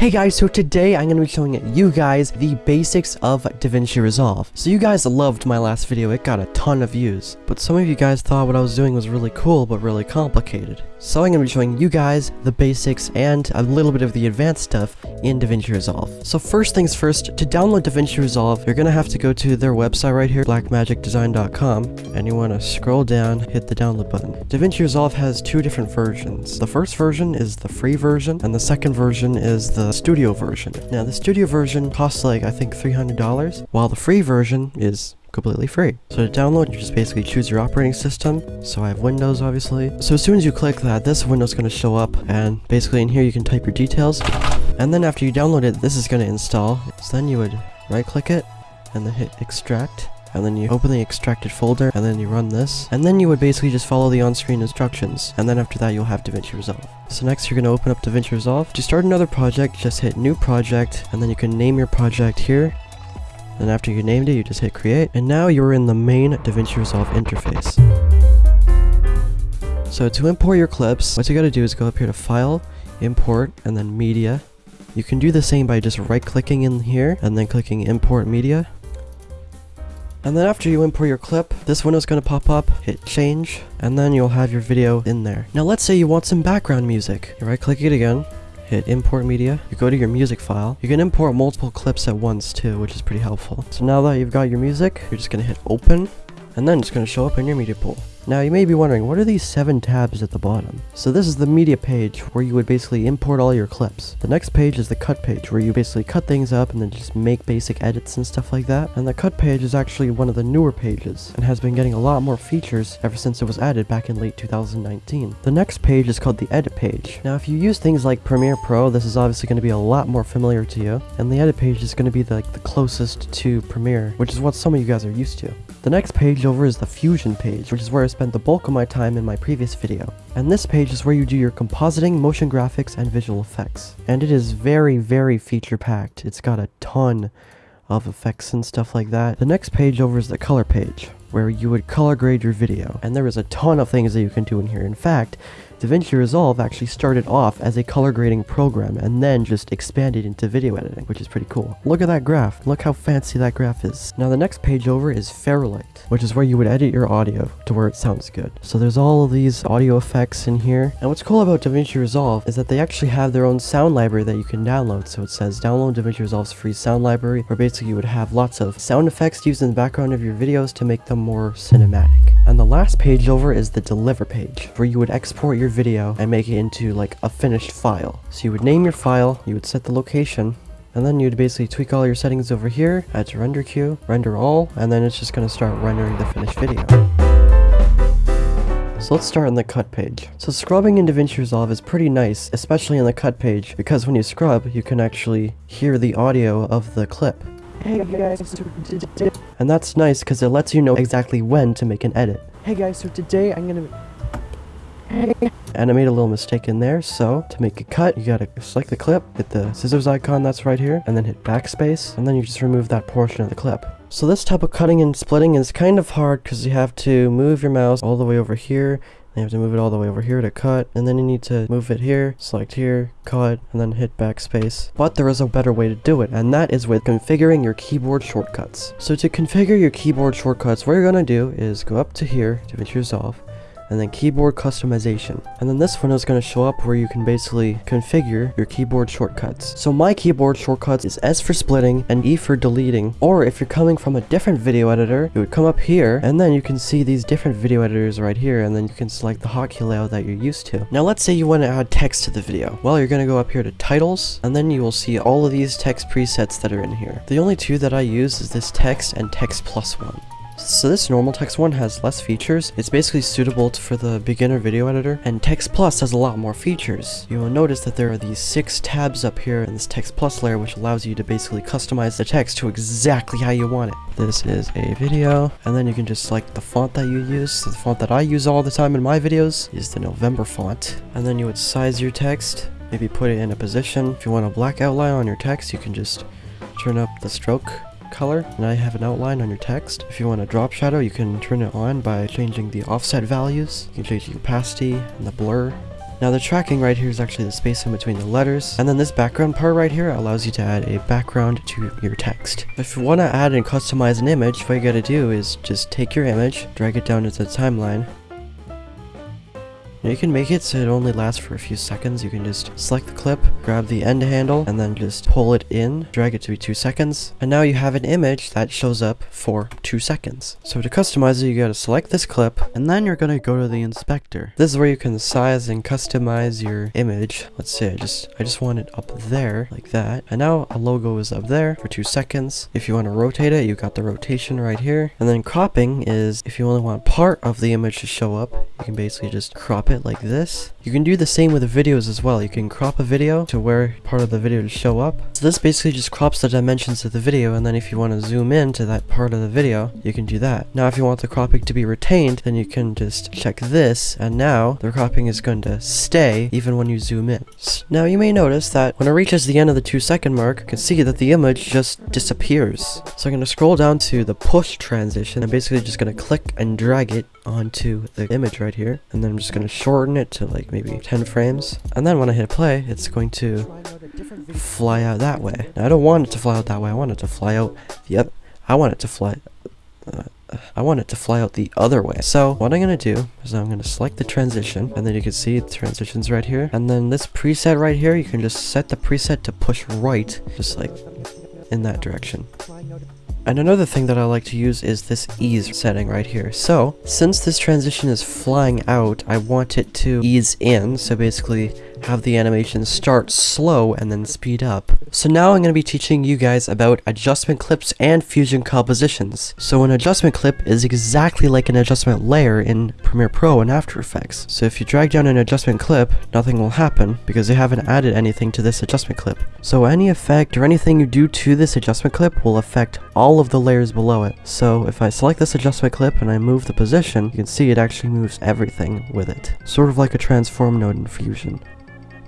Hey guys, so today I'm going to be showing you guys the basics of DaVinci Resolve. So you guys loved my last video, it got a ton of views. But some of you guys thought what I was doing was really cool, but really complicated. So I'm going to be showing you guys the basics and a little bit of the advanced stuff in DaVinci Resolve. So first things first, to download DaVinci Resolve, you're going to have to go to their website right here, blackmagicdesign.com, and you want to scroll down, hit the download button. DaVinci Resolve has two different versions. The first version is the free version, and the second version is the studio version. Now the studio version costs like, I think $300, while the free version is completely free. So to download, you just basically choose your operating system. So I have Windows, obviously. So as soon as you click that, this window's is going to show up, and basically in here you can type your details. And then after you download it, this is going to install. So then you would right-click it, and then hit extract. And then you open the extracted folder, and then you run this. And then you would basically just follow the on-screen instructions. And then after that, you'll have DaVinci Resolve. So next, you're going to open up DaVinci Resolve. To start another project, just hit New Project, and then you can name your project here. And after you named it, you just hit create. And now you're in the main DaVinci Resolve interface. So to import your clips, what you gotta do is go up here to File, Import, and then Media. You can do the same by just right-clicking in here, and then clicking Import Media. And then after you import your clip, this window's gonna pop up, hit change, and then you'll have your video in there. Now let's say you want some background music. You right click it again, hit import media, you go to your music file. You can import multiple clips at once too, which is pretty helpful. So now that you've got your music, you're just gonna hit open, and then it's gonna show up in your media pool. Now you may be wondering, what are these seven tabs at the bottom? So this is the media page where you would basically import all your clips. The next page is the cut page where you basically cut things up and then just make basic edits and stuff like that. And the cut page is actually one of the newer pages and has been getting a lot more features ever since it was added back in late 2019. The next page is called the edit page. Now if you use things like Premiere Pro, this is obviously going to be a lot more familiar to you. And the edit page is going to be the, like the closest to Premiere, which is what some of you guys are used to. The next page over is the Fusion page, which is where I spent the bulk of my time in my previous video. And this page is where you do your compositing, motion graphics, and visual effects. And it is very, very feature packed. It's got a ton of effects and stuff like that. The next page over is the color page, where you would color grade your video. And there is a ton of things that you can do in here. In fact, DaVinci Resolve actually started off as a color grading program and then just expanded into video editing, which is pretty cool. Look at that graph. Look how fancy that graph is. Now the next page over is Fairlight, which is where you would edit your audio to where it sounds good. So there's all of these audio effects in here. And what's cool about DaVinci Resolve is that they actually have their own sound library that you can download. So it says download DaVinci Resolve's free sound library, where basically you would have lots of sound effects used in the background of your videos to make them more cinematic. And the last page over is the deliver page, where you would export your video and make it into like a finished file. So you would name your file, you would set the location, and then you'd basically tweak all your settings over here, add to render queue, render all, and then it's just going to start rendering the finished video. So let's start on the cut page. So scrubbing in DaVinci Resolve is pretty nice, especially in the cut page, because when you scrub, you can actually hear the audio of the clip. Hey guys, And that's nice because it lets you know exactly when to make an edit. hey guys, so today I'm gonna. And I made a little mistake in there, so to make a cut, you gotta select the clip, hit the scissors icon that's right here, and then hit backspace, and then you just remove that portion of the clip. So this type of cutting and splitting is kind of hard because you have to move your mouse all the way over here, you have to move it all the way over here to cut, and then you need to move it here, select here, cut, and then hit backspace. But there is a better way to do it, and that is with configuring your keyboard shortcuts. So to configure your keyboard shortcuts, what you're gonna do is go up to here, DaVinci Resolve, and then keyboard customization. And then this one is going to show up where you can basically configure your keyboard shortcuts. So my keyboard shortcuts is S for splitting and E for deleting. Or if you're coming from a different video editor, it would come up here and then you can see these different video editors right here and then you can select the hotkey layout that you're used to. Now let's say you want to add text to the video. Well, you're going to go up here to titles and then you will see all of these text presets that are in here. The only two that I use is this text and text plus one. So this normal text one has less features. It's basically suitable for the beginner video editor. And text plus has a lot more features. You will notice that there are these six tabs up here in this text plus layer which allows you to basically customize the text to exactly how you want it. This is a video and then you can just select the font that you use. So the font that I use all the time in my videos is the November font. And then you would size your text, maybe put it in a position. If you want a black outline on your text you can just turn up the stroke color and I have an outline on your text. If you want a drop shadow, you can turn it on by changing the offset values. You can change the opacity and the blur Now the tracking right here is actually the space in between the letters. And then this background part right here allows you to add a background to your text. If you want to add and customize an image, what you gotta do is just take your image, drag it down into the timeline, you can make it so it only lasts for a few seconds. You can just select the clip, grab the end handle, and then just pull it in, drag it to be 2 seconds, and now you have an image that shows up for 2 seconds. So to customize it, you gotta select this clip, and then you're gonna go to the inspector. This is where you can size and customize your image. Let's say I just, I just want it up there, like that. And now a logo is up there for 2 seconds. If you want to rotate it, you got the rotation right here. And then cropping is, if you only want part of the image to show up, you can basically just crop it like this. You can do the same with the videos as well. You can crop a video to where part of the video to show up. So this basically just crops the dimensions of the video and then if you want to zoom in to that part of the video, you can do that. Now if you want the cropping to be retained, then you can just check this and now the cropping is going to stay even when you zoom in. Now you may notice that when it reaches the end of the two second mark, you can see that the image just disappears. So I'm going to scroll down to the push transition. I'm basically just going to click and drag it onto the image right here and then I'm just going to shorten it to like maybe 10 frames and then when I hit play it's going to fly out that way now, I don't want it to fly out that way I want it to fly out the other I want it to fly uh, I want it to fly out the other way. So what I'm going to do is I'm going to select the transition and then you can see the transitions right here. And then this preset right here, you can just set the preset to push right, just like in that direction. And another thing that I like to use is this ease setting right here. So, since this transition is flying out, I want it to ease in. So basically, have the animation start slow and then speed up. So now I'm going to be teaching you guys about adjustment clips and fusion compositions. So an adjustment clip is exactly like an adjustment layer in Premiere Pro and After Effects. So if you drag down an adjustment clip, nothing will happen because they haven't added anything to this adjustment clip. So any effect or anything you do to this adjustment clip will affect all of the layers below it. So if I select this adjustment clip and I move the position, you can see it actually moves everything with it. Sort of like a transform node in Fusion.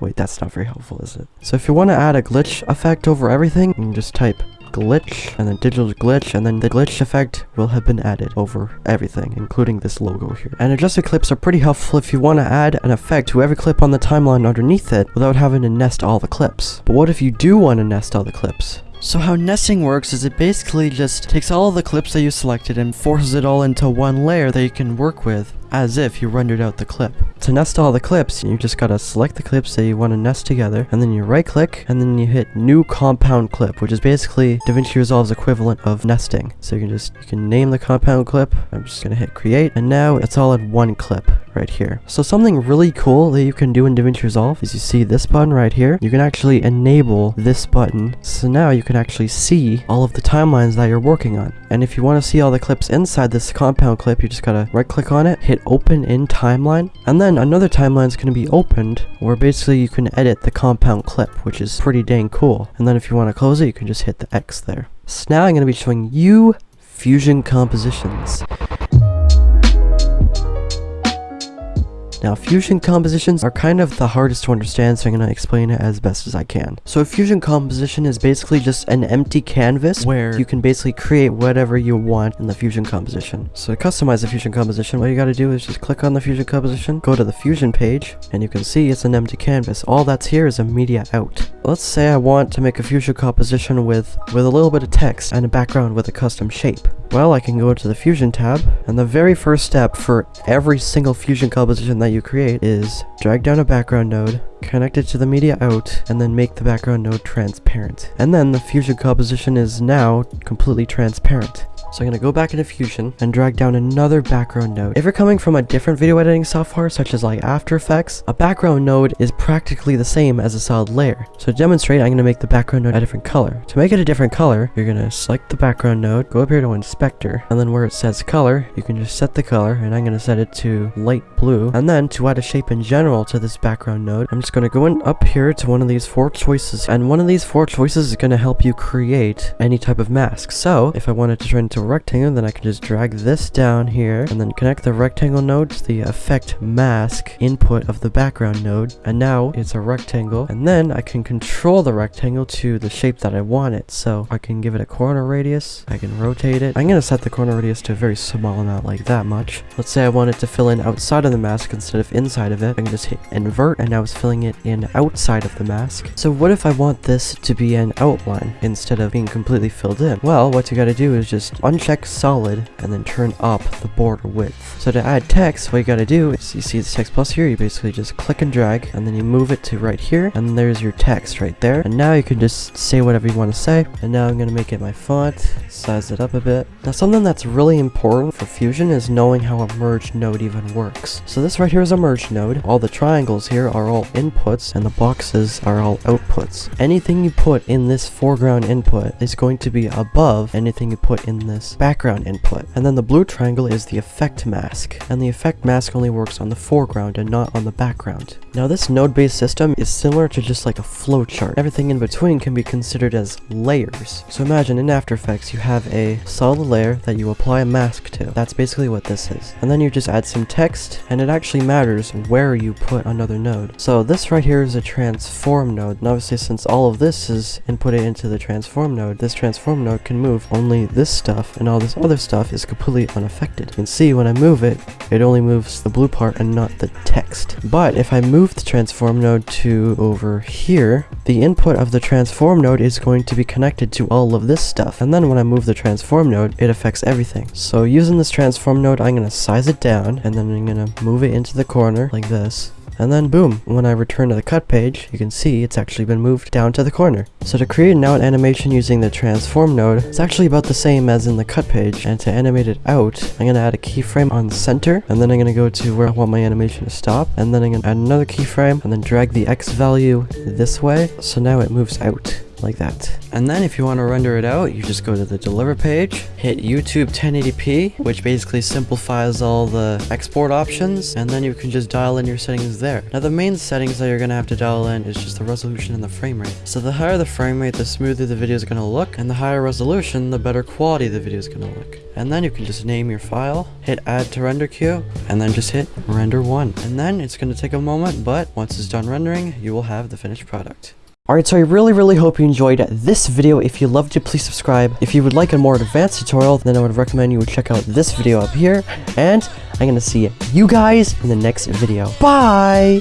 Wait, that's not very helpful, is it? So if you want to add a glitch effect over everything, you can just type glitch and then digital glitch and then the glitch effect will have been added over everything including this logo here and adjusted clips are pretty helpful if you want to add an effect to every clip on the timeline underneath it without having to nest all the clips but what if you do want to nest all the clips so how nesting works is it basically just takes all of the clips that you selected and forces it all into one layer that you can work with as if you rendered out the clip. To nest all the clips, you just gotta select the clips that you want to nest together, and then you right click, and then you hit new compound clip, which is basically DaVinci Resolve's equivalent of nesting. So you can just, you can name the compound clip, I'm just gonna hit create, and now it's all in one clip right here. So something really cool that you can do in DaVinci Resolve is you see this button right here, you can actually enable this button, so now you can actually see all of the timelines that you're working on. And if you want to see all the clips inside this compound clip, you just gotta right click on it, hit open in timeline, and then another timeline is going to be opened where basically you can edit the compound clip, which is pretty dang cool. And then if you want to close it, you can just hit the X there. So now I'm going to be showing you fusion compositions. Now, fusion compositions are kind of the hardest to understand, so I'm going to explain it as best as I can. So a fusion composition is basically just an empty canvas where you can basically create whatever you want in the fusion composition. So to customize the fusion composition, what you got to do is just click on the fusion composition, go to the fusion page, and you can see it's an empty canvas. All that's here is a media out. Let's say I want to make a fusion composition with, with a little bit of text and a background with a custom shape. Well, I can go to the Fusion tab, and the very first step for every single Fusion composition that you create is drag down a background node, connect it to the media out, and then make the background node transparent. And then the Fusion composition is now completely transparent. So I'm going to go back into Fusion and drag down another background node. If you're coming from a different video editing software such as like After Effects, a background node is practically the same as a solid layer. So to demonstrate, I'm going to make the background node a different color. To make it a different color, you're going to select the background node, go up here to Inspector, and then where it says color, you can just set the color, and I'm going to set it to light blue. And then to add a shape in general to this background node, I'm just going to go in up here to one of these four choices, and one of these four choices is going to help you create any type of mask. So if I wanted to turn into to rectangle, then I can just drag this down here and then connect the rectangle node to the effect mask input of the background node. And now it's a rectangle. And then I can control the rectangle to the shape that I want it. So I can give it a corner radius. I can rotate it. I'm going to set the corner radius to a very small, not like that much. Let's say I want it to fill in outside of the mask instead of inside of it. I can just hit invert and now it's filling it in outside of the mask. So what if I want this to be an outline instead of being completely filled in? Well, what you gotta do is just uncheck solid and then turn up the border width. So to add text, what you gotta do is you see this text plus here, you basically just click and drag and then you move it to right here and there's your text right there. And now you can just say whatever you want to say. And now I'm gonna make it my font, size it up a bit. Now something that's really important for Fusion is knowing how a merge node even works. So this right here is a merge node. All the triangles here are all inputs and the boxes are all outputs. Anything you put in this foreground input is going to be above anything you put in this background input. And then the blue triangle is the effect mask. And the effect mask only works on the foreground and not on the background. Now this node-based system is similar to just like a flowchart. Everything in between can be considered as layers. So imagine in After Effects you have a solid layer that you apply a mask to. That's basically what this is. And then you just add some text and it actually matters where you put another node. So this right here is a transform node. And obviously since all of this is inputted into the transform node, this transform node can move only this stuff and all this other stuff is completely unaffected. You can see when I move it, it only moves the blue part and not the text. But if I move the transform node to over here, the input of the transform node is going to be connected to all of this stuff. And then when I move the transform node, it affects everything. So using this transform node, I'm going to size it down and then I'm going to move it into the corner like this. And then boom, when I return to the cut page, you can see it's actually been moved down to the corner. So to create an animation using the transform node, it's actually about the same as in the cut page. And to animate it out, I'm going to add a keyframe on the center, and then I'm going to go to where I want my animation to stop, and then I'm going to add another keyframe, and then drag the X value this way, so now it moves out like that. And then if you want to render it out, you just go to the deliver page, hit YouTube 1080p, which basically simplifies all the export options, and then you can just dial in your settings there. Now the main settings that you're going to have to dial in is just the resolution and the frame rate. So the higher the frame rate, the smoother the video is going to look, and the higher resolution, the better quality the video is going to look. And then you can just name your file, hit add to render queue, and then just hit render one. And then it's going to take a moment, but once it's done rendering, you will have the finished product. Alright, so I really, really hope you enjoyed this video. If you loved it, please subscribe. If you would like a more advanced tutorial, then I would recommend you would check out this video up here. And I'm going to see you guys in the next video. Bye!